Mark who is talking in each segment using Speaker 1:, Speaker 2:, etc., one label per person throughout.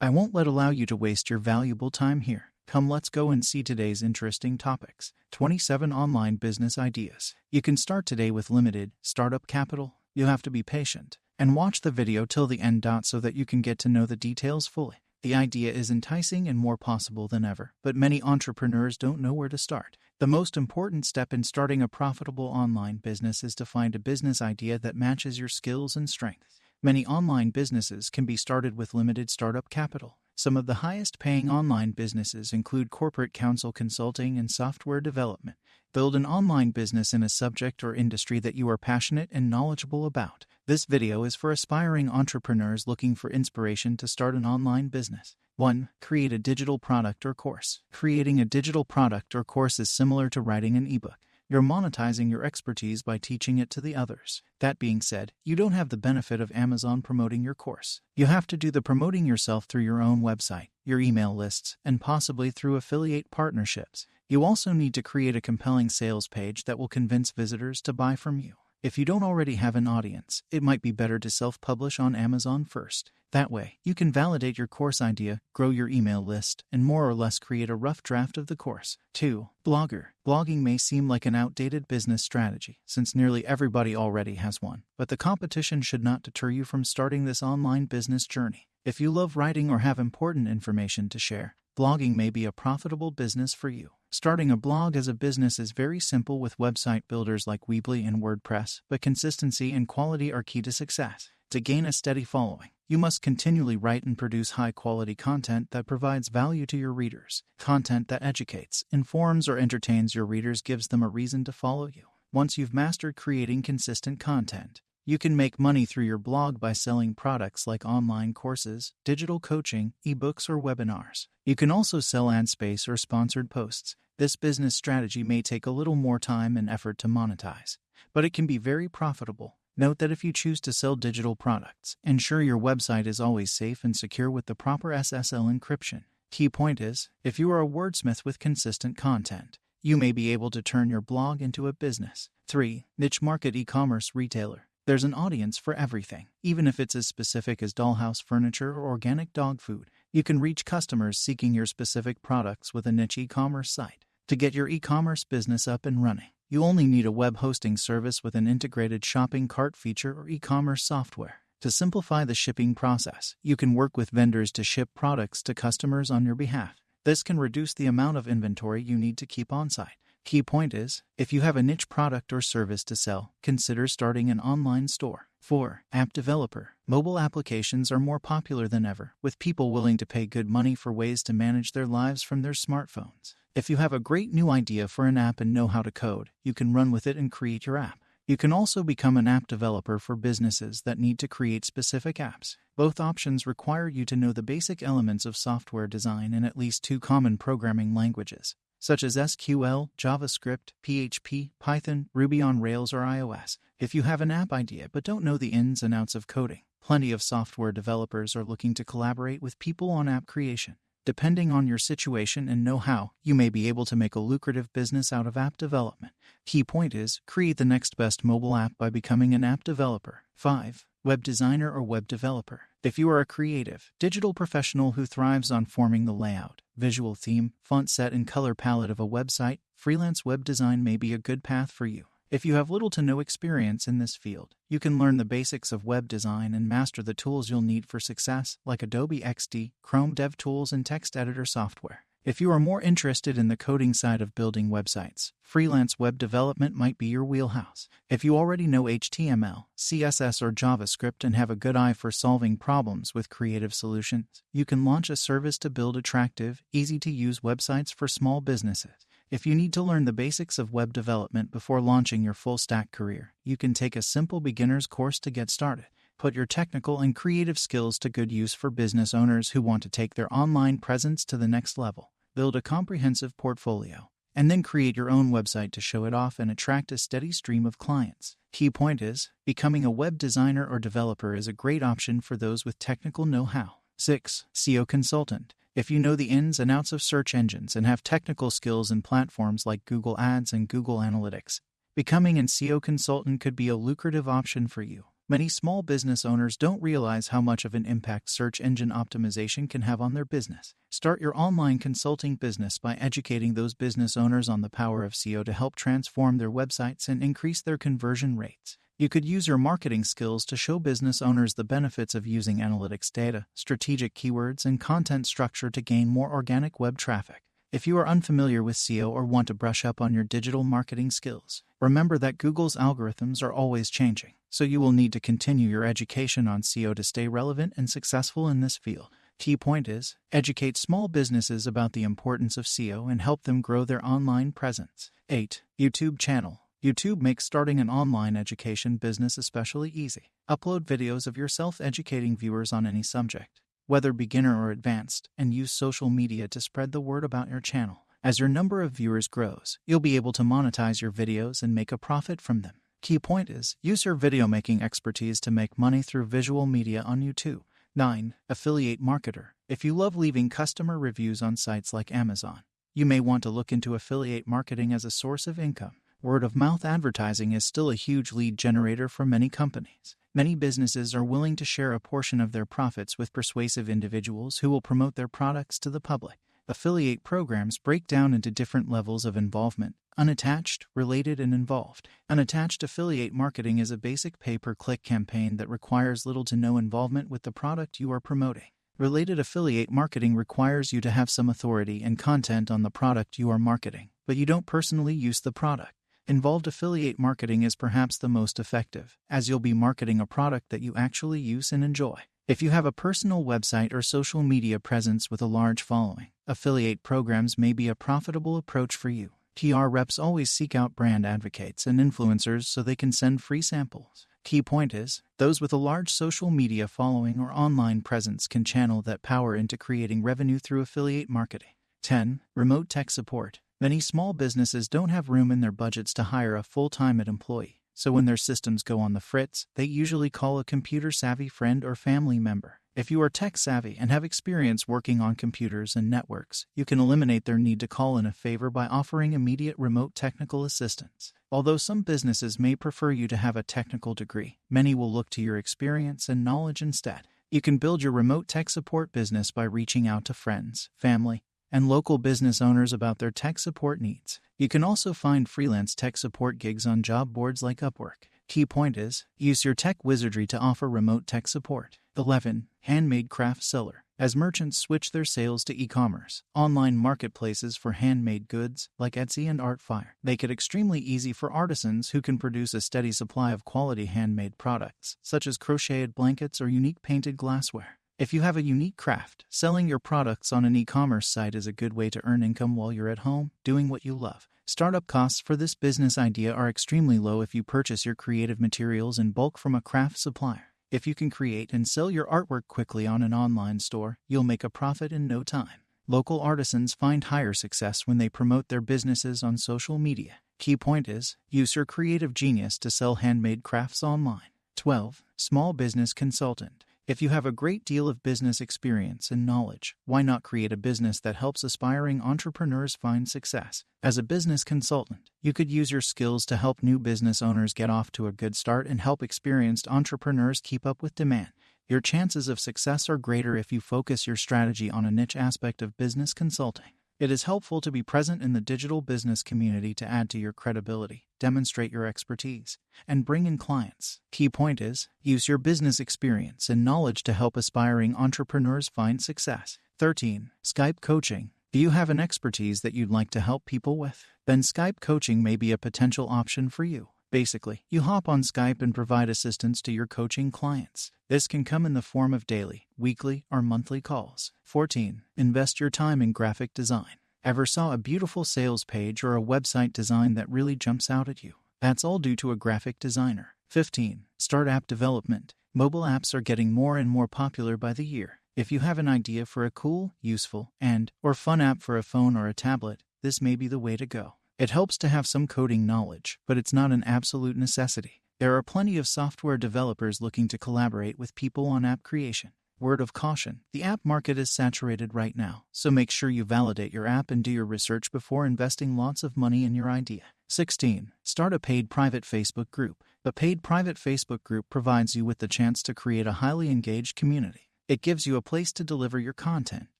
Speaker 1: I won't let allow you to waste your valuable time here. Come, let's go and see today's interesting topics 27 online business ideas. You can start today with limited startup capital. You'll have to be patient and watch the video till the end. So that you can get to know the details fully. The idea is enticing and more possible than ever, but many entrepreneurs don't know where to start. The most important step in starting a profitable online business is to find a business idea that matches your skills and strengths. Many online businesses can be started with limited startup capital. Some of the highest paying online businesses include corporate counsel consulting and software development. Build an online business in a subject or industry that you are passionate and knowledgeable about. This video is for aspiring entrepreneurs looking for inspiration to start an online business. 1. Create a digital product or course. Creating a digital product or course is similar to writing an ebook. You're monetizing your expertise by teaching it to the others. That being said, you don't have the benefit of Amazon promoting your course. You have to do the promoting yourself through your own website, your email lists, and possibly through affiliate partnerships. You also need to create a compelling sales page that will convince visitors to buy from you. If you don't already have an audience, it might be better to self publish on Amazon first. That way, you can validate your course idea, grow your email list, and more or less create a rough draft of the course. 2. Blogger. Blogging may seem like an outdated business strategy, since nearly everybody already has one, but the competition should not deter you from starting this online business journey. If you love writing or have important information to share, blogging may be a profitable business for you. Starting a blog as a business is very simple with website builders like Weebly and WordPress, but consistency and quality are key to success. To gain a steady following, you must continually write and produce high quality content that provides value to your readers. Content that educates, informs, or entertains your readers gives them a reason to follow you. Once you've mastered creating consistent content, you can make money through your blog by selling products like online courses, digital coaching, ebooks, or webinars. You can also sell ad space or sponsored posts. This business strategy may take a little more time and effort to monetize, but it can be very profitable. Note that if you choose to sell digital products, ensure your website is always safe and secure with the proper SSL encryption. Key point is, if you are a wordsmith with consistent content, you may be able to turn your blog into a business. 3. Niche market e commerce retailer. There's an audience for everything, even if it's as specific as dollhouse furniture or organic dog food. You can reach customers seeking your specific products with a niche e commerce site. To get your e commerce business up and running, you only need a web hosting service with an integrated shopping cart feature or e commerce software. To simplify the shipping process, you can work with vendors to ship products to customers on your behalf. This can reduce the amount of inventory you need to keep on site. Key point is if you have a niche product or service to sell, consider starting an online store. 4. App developer. Mobile applications are more popular than ever, with people willing to pay good money for ways to manage their lives from their smartphones. If you have a great new idea for an app and know how to code, you can run with it and create your app. You can also become an app developer for businesses that need to create specific apps. Both options require you to know the basic elements of software design and at least two common programming languages, such as SQL, JavaScript, PHP, Python, Ruby on Rails, or iOS. If you have an app idea but don't know the ins and outs of coding, plenty of software developers are looking to collaborate with people on app creation. Depending on your situation and know how, you may be able to make a lucrative business out of app development. Key point is create the next best mobile app by becoming an app developer. 5. Web designer or web developer. If you are a creative, digital professional who thrives on forming the layout, visual theme, font set, and color palette of a website, freelance web design may be a good path for you. If you have little to no experience in this field, you can learn the basics of web design and master the tools you'll need for success, like Adobe XD, Chrome DevTools, and text editor software. If you are more interested in the coding side of building websites, freelance web development might be your wheelhouse. If you already know HTML, CSS, or JavaScript and have a good eye for solving problems with creative solutions, you can launch a service to build attractive, easy to use websites for small businesses. If you need to learn the basics of web development before launching your full stack career, you can take a simple beginner's course to get started. Put your technical and creative skills to good use for business owners who want to take their online presence to the next level. Build a comprehensive portfolio, and then create your own website to show it off and attract a steady stream of clients. Key point is becoming a web designer or developer is a great option for those with technical know how. 6. SEO consultant. If you know the ins and outs of search engines and have technical skills in platforms like Google Ads and Google Analytics, becoming an SEO consultant could be a lucrative option for you. Many small business owners don't realize how much of an impact search engine optimization can have on their business. Start your online consulting business by educating those business owners on the power of SEO to help transform their websites and increase their conversion rates. You could use your marketing skills to show business owners the benefits of using analytics data, strategic keywords, and content structure to gain more organic web traffic. If you are unfamiliar with SEO or want to brush up on your digital marketing skills, remember that Google's algorithms are always changing, so you will need to continue your education on SEO to stay relevant and successful in this field. Key point is educate small businesses about the importance of SEO and help them grow their online presence. 8. YouTube channel. YouTube makes starting an online education business especially easy. Upload videos of your self educating viewers on any subject whether beginner or advanced, and use social media to spread the word about your channel. As your number of viewers grows, you'll be able to monetize your videos and make a profit from them. Key point is use your video making expertise to make money through visual media on YouTube. 9. Affiliate Marketer. If you love leaving customer reviews on sites like Amazon, you may want to look into affiliate marketing as a source of income. Word of mouth advertising is still a huge lead generator for many companies. Many businesses are willing to share a portion of their profits with persuasive individuals who will promote their products to the public. Affiliate programs break down into different levels of involvement unattached, related, and involved. Unattached affiliate marketing is a basic pay per click campaign that requires little to no involvement with the product you are promoting. Related affiliate marketing requires you to have some authority and content on the product you are marketing, but you don't personally use the product. Involved affiliate marketing is perhaps the most effective, as you'll be marketing a product that you actually use and enjoy. If you have a personal website or social media presence with a large following, affiliate programs may be a profitable approach for you. PR reps always seek out brand advocates and influencers so they can send free samples. Key point is, those with a large social media following or online presence can channel that power into creating revenue through affiliate marketing. 10. Remote tech support. Many small businesses don't have room in their budgets to hire a full time employee, so when their systems go on the fritz, they usually call a computer savvy friend or family member. If you are tech savvy and have experience working on computers and networks, you can eliminate their need to call in a favor by offering immediate remote technical assistance. Although some businesses may prefer you to have a technical degree, many will look to your experience and knowledge instead. You can build your remote tech support business by reaching out to friends, family, and local business owners about their tech support needs. You can also find freelance tech support gigs on job boards like Upwork. Key point is use your tech wizardry to offer remote tech support. 11. Handmade craft seller. As merchants switch their sales to e commerce, online marketplaces for handmade goods like Etsy and Artfire make it extremely easy for artisans who can produce a steady supply of quality handmade products, such as crocheted blankets or unique painted glassware. If you have a unique craft, selling your products on an e commerce site is a good way to earn income while you're at home, doing what you love. Startup costs for this business idea are extremely low if you purchase your creative materials in bulk from a craft supplier. If you can create and sell your artwork quickly on an online store, you'll make a profit in no time. Local artisans find higher success when they promote their businesses on social media. Key point is use your creative genius to sell handmade crafts online. 12. Small Business Consultant. If you have a great deal of business experience and knowledge, why not create a business that helps aspiring entrepreneurs find success? As a business consultant, you could use your skills to help new business owners get off to a good start and help experienced entrepreneurs keep up with demand. Your chances of success are greater if you focus your strategy on a niche aspect of business consulting. It is helpful to be present in the digital business community to add to your credibility, demonstrate your expertise, and bring in clients. Key point is use your business experience and knowledge to help aspiring entrepreneurs find success. 13. Skype coaching. Do you have an expertise that you'd like to help people with? Then Skype coaching may be a potential option for you. Basically, you hop on Skype and provide assistance to your coaching clients. This can come in the form of daily, weekly, or monthly calls. 14. Invest your time in graphic design. Ever saw a beautiful sales page or a website design that really jumps out at you? That's all due to a graphic designer. 15. Start app development. Mobile apps are getting more and more popular by the year. If you have an idea for a cool, useful, and or fun app for a phone or a tablet, this may be the way to go. It helps to have some coding knowledge, but it's not an absolute necessity. There are plenty of software developers looking to collaborate with people on app creation. Word of caution the app market is saturated right now, so make sure you validate your app and do your research before investing lots of money in your idea. 16. Start a paid private Facebook group. A paid private Facebook group provides you with the chance to create a highly engaged community. It gives you a place to deliver your content,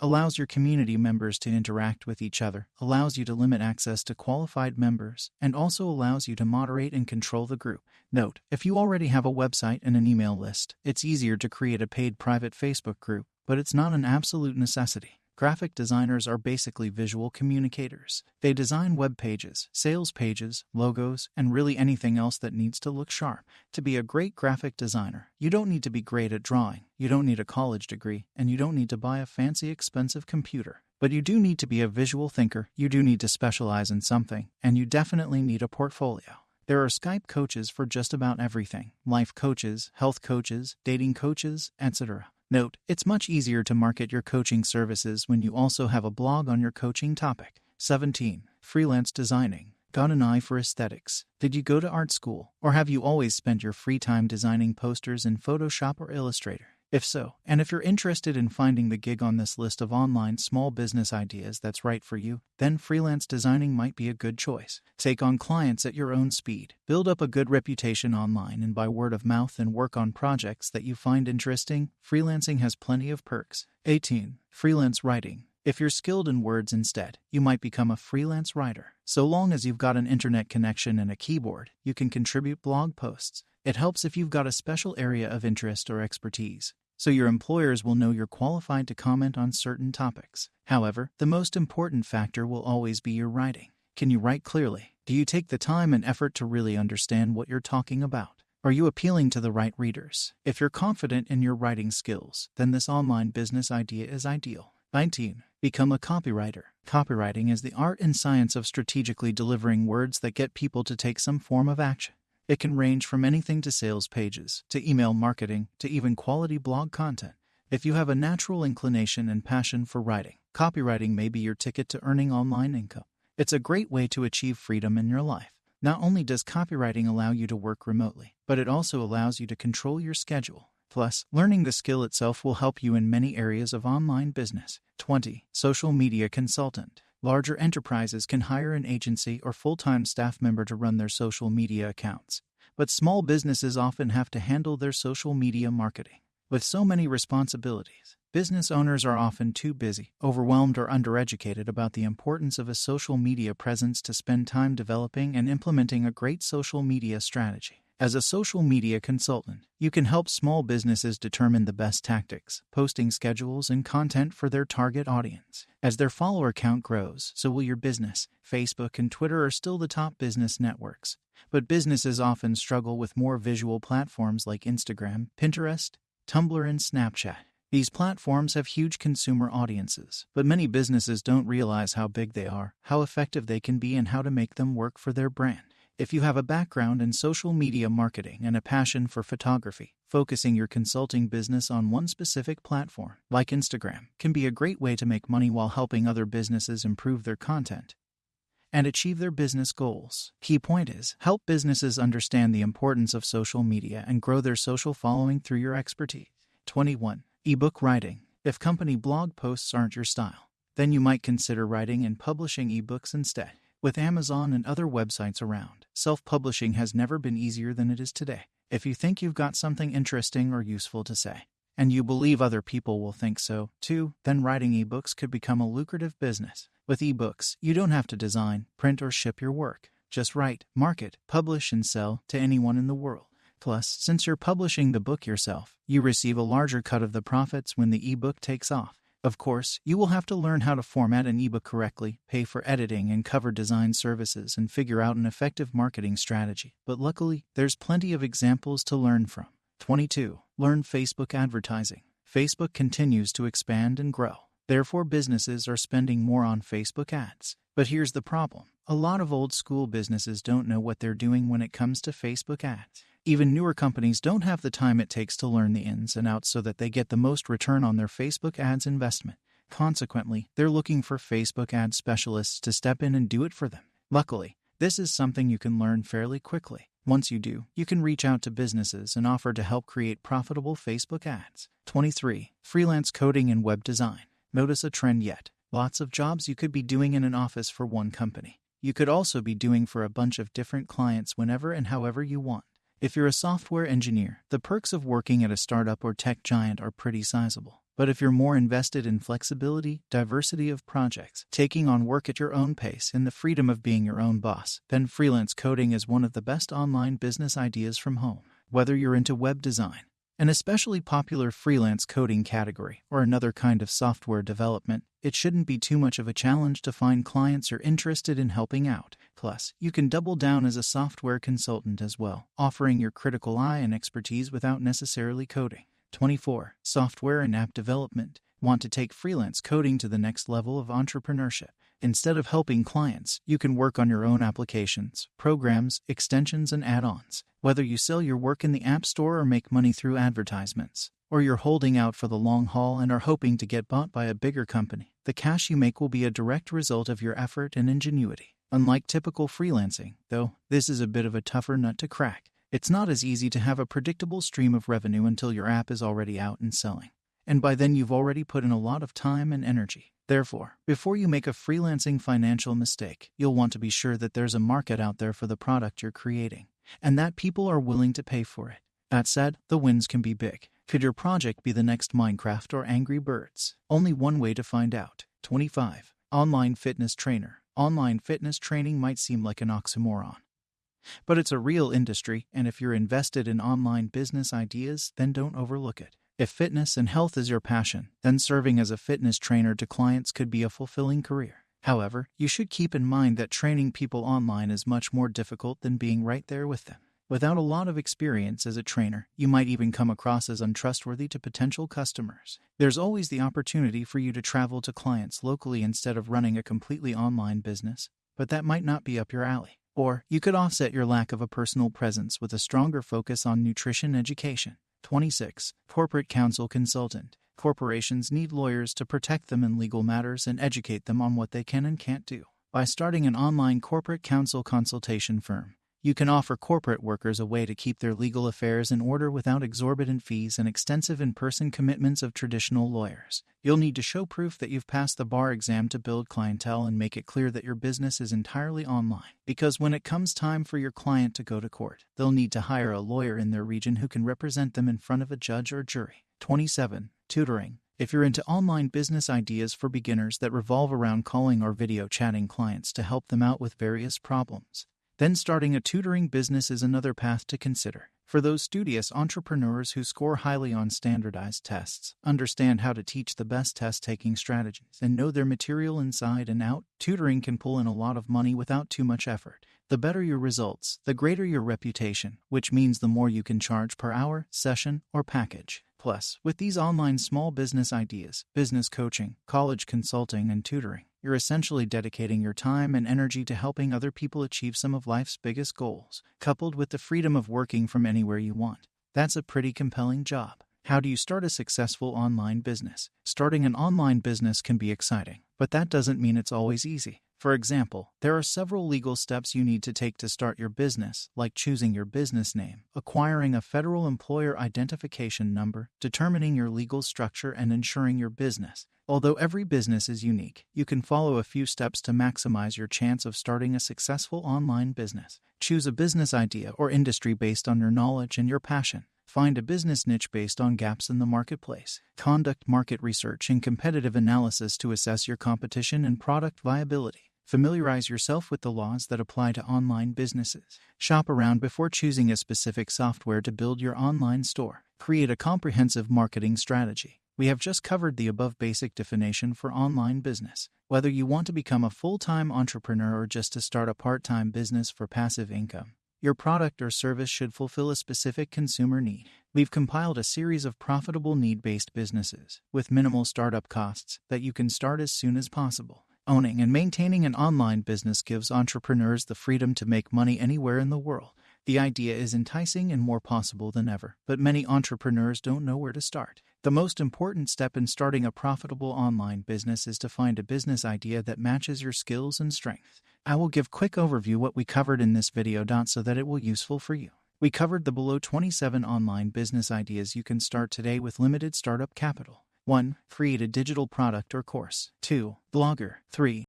Speaker 1: allows your community members to interact with each other, allows you to limit access to qualified members, and also allows you to moderate and control the group. Note, if you already have a website and an email list, it's easier to create a paid private Facebook group, but it's not an absolute necessity. Graphic designers are basically visual communicators. They design web pages, sales pages, logos, and really anything else that needs to look sharp. To be a great graphic designer, you don't need to be great at drawing, you don't need a college degree, and you don't need to buy a fancy, expensive computer. But you do need to be a visual thinker, you do need to specialize in something, and you definitely need a portfolio. There are Skype coaches for just about everything life coaches, health coaches, dating coaches, etc. Note, it's much easier to market your coaching services when you also have a blog on your coaching topic. 17. Freelance designing. Got an eye for aesthetics. Did you go to art school, or have you always spent your free time designing posters in Photoshop or Illustrator? If so, and if you're interested in finding the gig on this list of online small business ideas that's right for you, then freelance designing might be a good choice. Take on clients at your own speed, build up a good reputation online and by word of mouth, and work on projects that you find interesting. Freelancing has plenty of perks. 18. Freelance writing. If you're skilled in words instead, you might become a freelance writer. So long as you've got an internet connection and a keyboard, you can contribute blog posts. It helps if you've got a special area of interest or expertise, so your employers will know you're qualified to comment on certain topics. However, the most important factor will always be your writing. Can you write clearly? Do you take the time and effort to really understand what you're talking about? Are you appealing to the right readers? If you're confident in your writing skills, then this online business idea is ideal. 19. Become a copywriter. Copywriting is the art and science of strategically delivering words that get people to take some form of action. It can range from anything to sales pages, to email marketing, to even quality blog content. If you have a natural inclination and passion for writing, copywriting may be your ticket to earning online income. It's a great way to achieve freedom in your life. Not only does copywriting allow you to work remotely, but it also allows you to control your schedule. Plus, learning the skill itself will help you in many areas of online business. 20. Social media consultant. Larger enterprises can hire an agency or full time staff member to run their social media accounts, but small businesses often have to handle their social media marketing. With so many responsibilities, business owners are often too busy, overwhelmed, or undereducated about the importance of a social media presence to spend time developing and implementing a great social media strategy. As a social media consultant, you can help small businesses determine the best tactics, posting schedules, and content for their target audience. As their follower count grows, so will your business. Facebook and Twitter are still the top business networks, but businesses often struggle with more visual platforms like Instagram, Pinterest, Tumblr, and Snapchat. These platforms have huge consumer audiences, but many businesses don't realize how big they are, how effective they can be, and how to make them work for their brand. If you have a background in social media marketing and a passion for photography, focusing your consulting business on one specific platform, like Instagram, can be a great way to make money while helping other businesses improve their content and achieve their business goals. Key point is help businesses understand the importance of social media and grow their social following through your expertise. 21. Ebook writing. If company blog posts aren't your style, then you might consider writing and publishing ebooks instead. With Amazon and other websites around, self publishing has never been easier than it is today. If you think you've got something interesting or useful to say, and you believe other people will think so too, then writing ebooks could become a lucrative business. With ebooks, you don't have to design, print, or ship your work. Just write, market, publish, and sell to anyone in the world. Plus, since you're publishing the book yourself, you receive a larger cut of the profits when the ebook takes off. Of course, you will have to learn how to format an ebook correctly, pay for editing and cover design services, and figure out an effective marketing strategy. But luckily, there's plenty of examples to learn from. 22. Learn Facebook advertising. Facebook continues to expand and grow. Therefore, businesses are spending more on Facebook ads. But here's the problem a lot of old school businesses don't know what they're doing when it comes to Facebook ads. Even newer companies don't have the time it takes to learn the ins and outs so that they get the most return on their Facebook ads investment. Consequently, they're looking for Facebook ad specialists to step in and do it for them. Luckily, this is something you can learn fairly quickly. Once you do, you can reach out to businesses and offer to help create profitable Facebook ads. 23. Freelance coding and web design. Notice a trend yet. Lots of jobs you could be doing in an office for one company. You could also be doing for a bunch of different clients whenever and however you want. If you're a software engineer, the perks of working at a startup or tech giant are pretty sizable. But if you're more invested in flexibility, diversity of projects, taking on work at your own pace, and the freedom of being your own boss, then freelance coding is one of the best online business ideas from home. Whether you're into web design, an especially popular freelance coding category, or another kind of software development, it shouldn't be too much of a challenge to find clients are interested in helping out. Plus, you can double down as a software consultant as well, offering your critical eye and expertise without necessarily coding. 24. Software and app development. Want to take freelance coding to the next level of entrepreneurship? Instead of helping clients, you can work on your own applications, programs, extensions, and add ons. Whether you sell your work in the App Store or make money through advertisements, or you're holding out for the long haul and are hoping to get bought by a bigger company, the cash you make will be a direct result of your effort and ingenuity. Unlike typical freelancing, though, this is a bit of a tougher nut to crack. It's not as easy to have a predictable stream of revenue until your app is already out and selling. And by then, you've already put in a lot of time and energy. Therefore, before you make a freelancing financial mistake, you'll want to be sure that there's a market out there for the product you're creating, and that people are willing to pay for it. That said, the wins can be big. Could your project be the next Minecraft or Angry Birds? Only one way to find out. 25. Online fitness trainer. Online fitness training might seem like an oxymoron. But it's a real industry, and if you're invested in online business ideas, then don't overlook it. If fitness and health is your passion, then serving as a fitness trainer to clients could be a fulfilling career. However, you should keep in mind that training people online is much more difficult than being right there with them. Without a lot of experience as a trainer, you might even come across as untrustworthy to potential customers. There's always the opportunity for you to travel to clients locally instead of running a completely online business, but that might not be up your alley. Or you could offset your lack of a personal presence with a stronger focus on nutrition education. 26. Corporate Counsel Consultant. Corporations need lawyers to protect them in legal matters and educate them on what they can and can't do. By starting an online corporate counsel consultation firm, you can offer corporate workers a way to keep their legal affairs in order without exorbitant fees and extensive in person commitments of traditional lawyers. You'll need to show proof that you've passed the bar exam to build clientele and make it clear that your business is entirely online. Because when it comes time for your client to go to court, they'll need to hire a lawyer in their region who can represent them in front of a judge or jury. 27. Tutoring. If you're into online business ideas for beginners that revolve around calling or video chatting clients to help them out with various problems, then starting a tutoring business is another path to consider. For those studious entrepreneurs who score highly on standardized tests, understand how to teach the best test taking strategies, and know their material inside and out, tutoring can pull in a lot of money without too much effort. The better your results, the greater your reputation, which means the more you can charge per hour, session, or package. Plus, with these online small business ideas, business coaching, college consulting, and tutoring, you're essentially dedicating your time and energy to helping other people achieve some of life's biggest goals, coupled with the freedom of working from anywhere you want. That's a pretty compelling job. How do you start a successful online business? Starting an online business can be exciting, but that doesn't mean it's always easy. For example, there are several legal steps you need to take to start your business, like choosing your business name, acquiring a federal employer identification number, determining your legal structure, and insuring your business. Although every business is unique, you can follow a few steps to maximize your chance of starting a successful online business. Choose a business idea or industry based on your knowledge and your passion. Find a business niche based on gaps in the marketplace. Conduct market research and competitive analysis to assess your competition and product viability. Familiarize yourself with the laws that apply to online businesses. Shop around before choosing a specific software to build your online store. Create a comprehensive marketing strategy. We have just covered the above basic definition for online business. Whether you want to become a full time entrepreneur or just to start a part time business for passive income, your product or service should fulfill a specific consumer need. We've compiled a series of profitable need based businesses with minimal startup costs that you can start as soon as possible. Owning and maintaining an online business gives entrepreneurs the freedom to make money anywhere in the world. The idea is enticing and more possible than ever, but many entrepreneurs don't know where to start. The most important step in starting a profitable online business is to find a business idea that matches your skills and strengths. I will give quick overview what we covered in this video so that it will useful for you. We covered the below 27 online business ideas you can start today with limited startup capital. 1. Create a digital product or course. 2. Blogger. 3.